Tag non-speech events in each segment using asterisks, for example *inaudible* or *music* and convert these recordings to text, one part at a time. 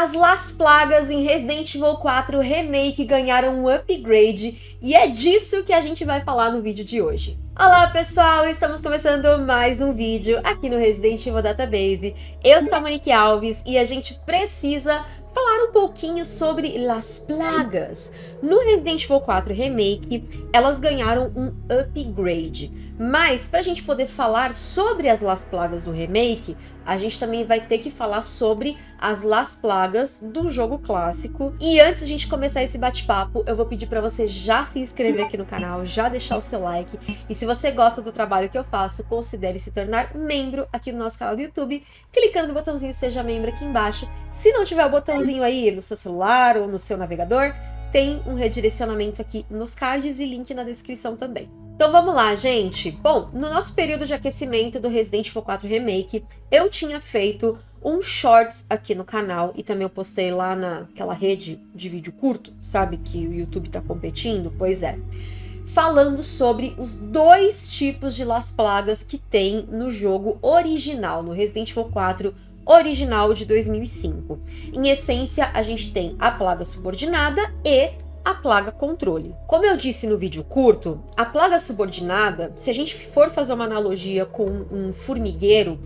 As Las Plagas em Resident Evil 4 Remake ganharam um upgrade e é disso que a gente vai falar no vídeo de hoje. Olá pessoal, estamos começando mais um vídeo aqui no Resident Evil Database. Eu sou a Monique Alves e a gente precisa falar um pouquinho sobre Las Plagas. No Resident Evil 4 Remake, elas ganharam um upgrade. Mas, para a gente poder falar sobre as Las Plagas do remake, a gente também vai ter que falar sobre as Las Plagas do jogo clássico. E antes de a gente começar esse bate-papo, eu vou pedir para você já se inscrever aqui no canal, já deixar o seu like. E se você gosta do trabalho que eu faço, considere se tornar membro aqui no nosso canal do YouTube, clicando no botãozinho Seja Membro aqui embaixo. Se não tiver o botãozinho aí no seu celular ou no seu navegador, tem um redirecionamento aqui nos cards e link na descrição também. Então vamos lá, gente. Bom, no nosso período de aquecimento do Resident Evil 4 Remake, eu tinha feito um shorts aqui no canal e também eu postei lá naquela rede de vídeo curto, sabe, que o YouTube tá competindo? Pois é. Falando sobre os dois tipos de Las Plagas que tem no jogo original, no Resident Evil 4 original de 2005. Em essência, a gente tem a plaga subordinada e a plaga controle. Como eu disse no vídeo curto, a plaga subordinada, se a gente for fazer uma analogia com um formigueiro,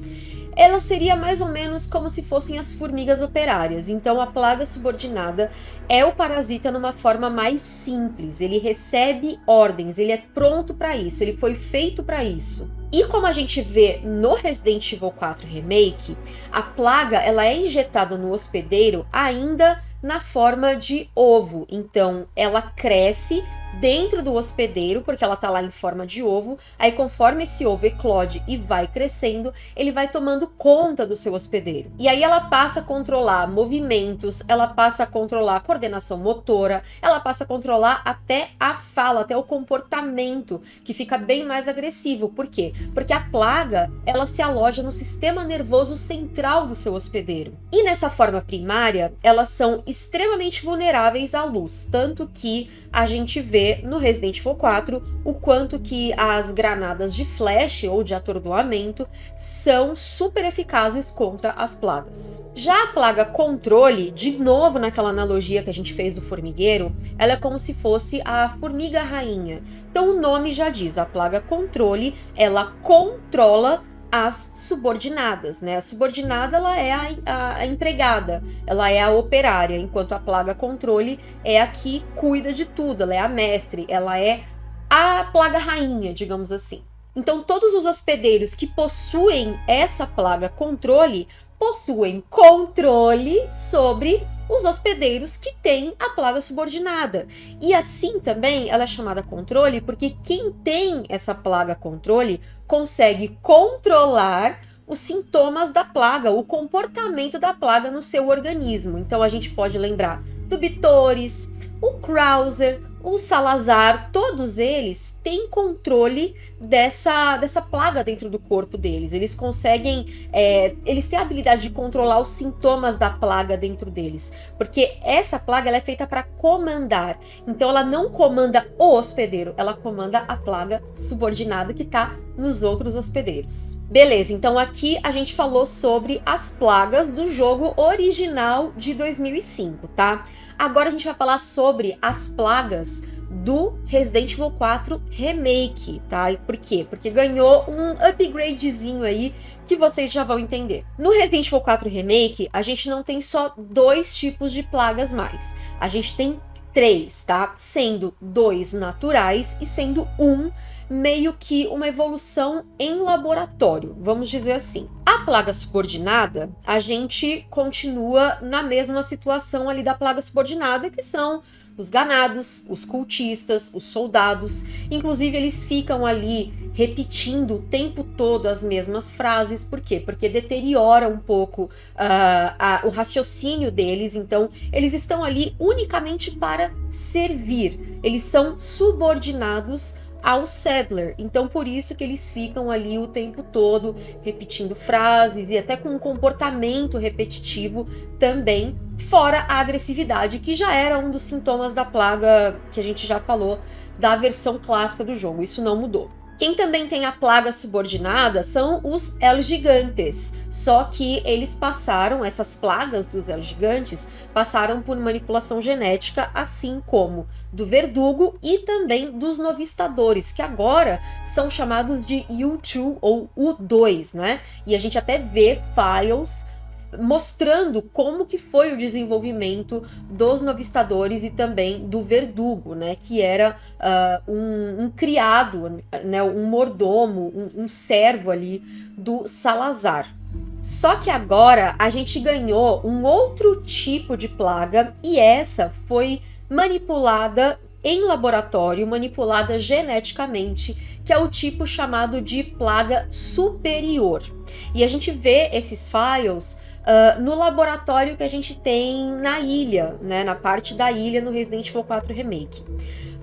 ela seria mais ou menos como se fossem as formigas operárias. Então a plaga subordinada é o parasita numa forma mais simples. Ele recebe ordens, ele é pronto para isso, ele foi feito para isso. E como a gente vê no Resident Evil 4 Remake, a plaga ela é injetada no hospedeiro ainda na forma de ovo. Então, ela cresce dentro do hospedeiro, porque ela tá lá em forma de ovo. Aí, conforme esse ovo eclode e vai crescendo, ele vai tomando conta do seu hospedeiro. E aí ela passa a controlar movimentos, ela passa a controlar a coordenação motora, ela passa a controlar até a fala, até o comportamento, que fica bem mais agressivo. Por quê? Porque a plaga, ela se aloja no sistema nervoso central do seu hospedeiro. E nessa forma primária, elas são extremamente vulneráveis à luz, tanto que a gente vê no Resident Evil 4 o quanto que as granadas de flash ou de atordoamento são super eficazes contra as plagas. Já a plaga controle, de novo naquela analogia que a gente fez do formigueiro, ela é como se fosse a formiga rainha. Então o nome já diz, a plaga controle, ela controla as subordinadas, né? A subordinada ela é a, a, a, empregada, ela é a operária, enquanto a plaga controle é a que cuida de tudo, ela é a mestre, ela é a plaga rainha, digamos assim. Então todos os hospedeiros que possuem essa plaga controle possuem controle sobre os hospedeiros que têm a plaga subordinada. E assim também ela é chamada controle porque quem tem essa plaga controle consegue controlar os sintomas da plaga, o comportamento da plaga no seu organismo. Então a gente pode lembrar do Bitores, o Krauser, o Salazar, todos eles têm controle dessa, dessa plaga dentro do corpo deles. Eles conseguem, é, eles têm a habilidade de controlar os sintomas da plaga dentro deles, porque essa plaga ela é feita para comandar. Então ela não comanda o hospedeiro, ela comanda a plaga subordinada que está nos outros hospedeiros. Beleza, então aqui a gente falou sobre as plagas do jogo original de 2005, tá? Agora a gente vai falar sobre as plagas do Resident Evil 4 Remake, tá? E por quê? Porque ganhou um upgradezinho aí que vocês já vão entender. No Resident Evil 4 Remake, a gente não tem só dois tipos de plagas mais. A gente tem três, tá? Sendo dois naturais e sendo um meio que uma evolução em laboratório, vamos dizer assim. A plaga subordinada, a gente continua na mesma situação ali da plaga subordinada, que são os ganados, os cultistas, os soldados. Inclusive, eles ficam ali repetindo o tempo todo as mesmas frases. Por quê? Porque deteriora um pouco uh, a, o raciocínio deles. Então, eles estão ali unicamente para servir. Eles são subordinados ao Sadler. Então por isso que eles ficam ali o tempo todo repetindo frases e até com um comportamento repetitivo também, fora a agressividade, que já era um dos sintomas da plaga que a gente já falou da versão clássica do jogo. Isso não mudou. Quem também tem a plaga subordinada são os El Gigantes, só que eles passaram, essas plagas dos El Gigantes, passaram por manipulação genética, assim como do verdugo e também dos novistadores, que agora são chamados de U2 ou U2, né? E a gente até vê files mostrando como que foi o desenvolvimento dos novistadores e também do verdugo, né, que era uh, um, um, criado, né, um mordomo, um, um servo ali do Salazar. Só que agora a gente ganhou um outro tipo de plaga e essa foi manipulada em laboratório, manipulada geneticamente, que é o tipo chamado de plaga superior. E a gente vê esses files uh, no laboratório que a gente tem na ilha, né, na parte da ilha no Resident Evil 4 Remake.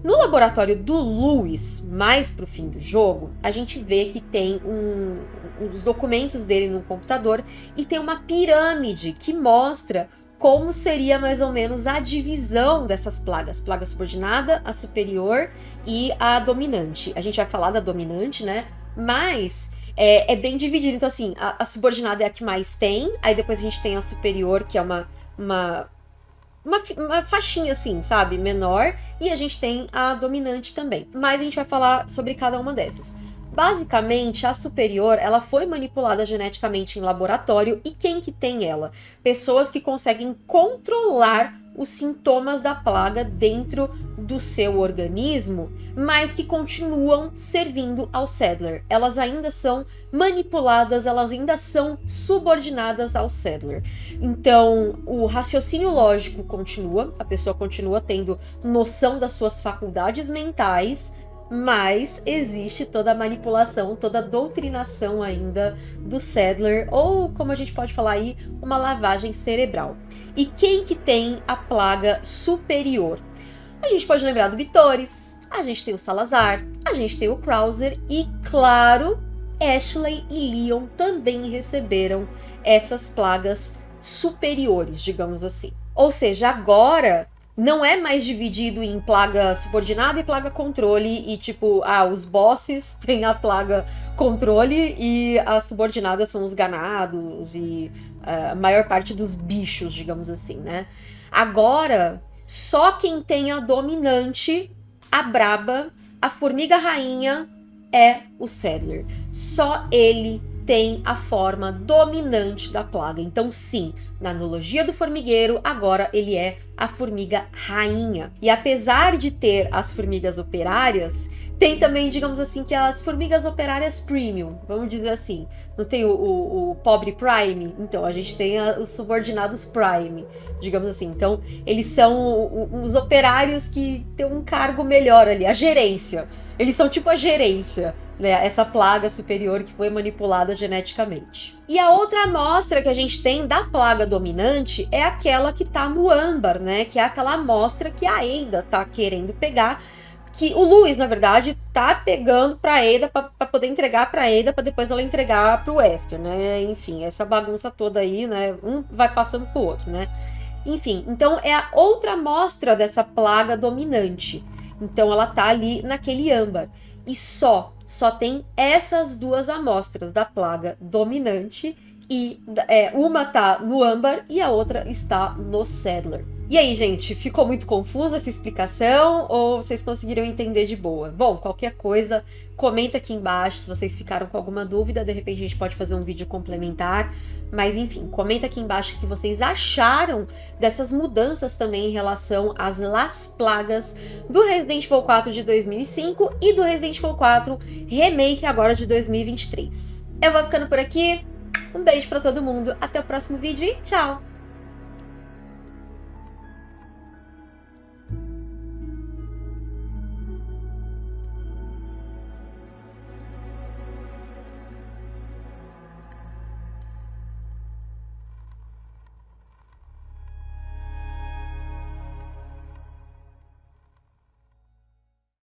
No laboratório do Lewis, mais pro fim do jogo, a gente vê que tem um, os documentos dele no computador e tem uma pirâmide que mostra como seria mais ou menos a divisão dessas plagas. Plaga subordinada, a superior e a dominante. A gente vai falar da dominante, né? Mas é, é bem dividido. Então, assim, a, a, subordinada é a que mais tem, aí depois a gente tem a superior, que é uma, uma, uma, uma faixinha, assim, sabe, menor, e a gente tem a dominante também. Mas a gente vai falar sobre cada uma dessas. Basicamente, a superior, ela foi manipulada geneticamente em laboratório e quem que tem ela? Pessoas que conseguem controlar os sintomas da plaga dentro do seu organismo, mas que continuam servindo ao Sadler. Elas ainda são manipuladas, elas ainda são subordinadas ao Sadler. Então, o raciocínio lógico continua, a pessoa continua tendo noção das suas faculdades mentais, mas existe toda a manipulação, toda a doutrinação ainda do Sadler, ou como a gente pode falar aí, uma lavagem cerebral. E quem que tem a plaga superior? A gente pode lembrar do Vitores, a gente tem o Salazar, a gente tem o Krauser e, claro, Ashley e Leon também receberam essas plagas superiores, digamos assim. Ou seja, agora não é mais dividido em plaga subordinada e plaga controle, e tipo, ah, os bosses *laughs* têm a plaga controle e as subordinadas são os ganados e uh, a maior parte dos bichos, digamos assim, né? Agora, só quem tem a dominante, a braba, a formiga rainha, é o Sadler. Só ele tem a forma dominante da plaga. Então, sim, na analogia do formigueiro, agora ele é a formiga rainha. E apesar de ter as formigas operárias, tem também, digamos assim, que as formigas operárias premium, vamos dizer assim. Não tem o, o, o pobre prime? Então, a gente tem a, os subordinados prime, digamos assim. Então, eles são os operários que têm um cargo melhor ali, a gerência. Eles são tipo a gerência né, essa plaga superior que foi manipulada geneticamente. E a outra amostra que a gente tem da plaga dominante é aquela que tá no âmbar, né, que é aquela amostra que a Ada tá querendo pegar, que o Luiz, na verdade, tá pegando pra Ada para poder entregar pra Ada para depois ela entregar pro Wesker, né? Enfim, essa bagunça toda aí, né? Um vai passando pro outro, né? Enfim, então é a outra amostra dessa plaga dominante. Então ela tá ali naquele âmbar. E só só tem essas duas amostras da plaga dominante e é, uma tá no âmbar e a outra está no Sadler. E aí, gente, ficou muito confusa essa explicação ou vocês conseguiram entender de boa? Bom, qualquer coisa, comenta aqui embaixo se vocês ficaram com alguma dúvida, de repente a gente pode fazer um vídeo complementar. Mas enfim, comenta aqui embaixo o que vocês acharam dessas mudanças também em relação às Las Plagas do Resident Evil 4 de 2005 e do Resident Evil 4 Remake agora de 2023. Eu vou ficando por aqui, um beijo pra todo mundo, até o próximo vídeo e tchau!